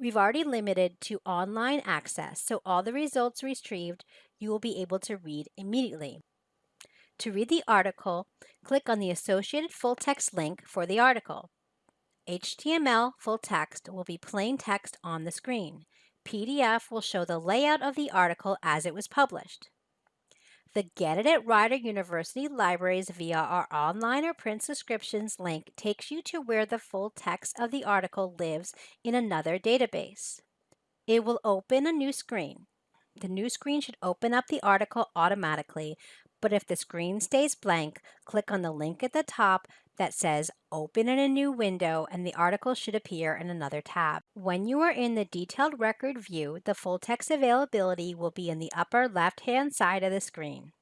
We've already limited to online access, so all the results retrieved you will be able to read immediately. To read the article, click on the associated full text link for the article. HTML full text will be plain text on the screen. PDF will show the layout of the article as it was published. The Get It at Rider University libraries via our online or print subscriptions link takes you to where the full text of the article lives in another database. It will open a new screen. The new screen should open up the article automatically, but if the screen stays blank, click on the link at the top that says Open in a new window and the article should appear in another tab. When you are in the detailed record view, the full text availability will be in the upper left-hand side of the screen.